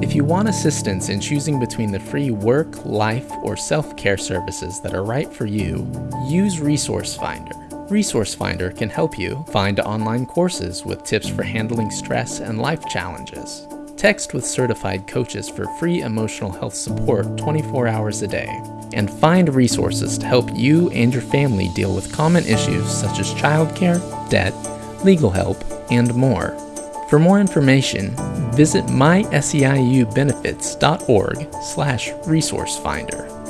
If you want assistance in choosing between the free work, life, or self care services that are right for you, use Resource Finder. Resource Finder can help you find online courses with tips for handling stress and life challenges. Text with certified coaches for free emotional health support 24 hours a day. And find resources to help you and your family deal with common issues such as childcare, debt, legal help, and more. For more information, visit myseiubenefits.org slash resourcefinder.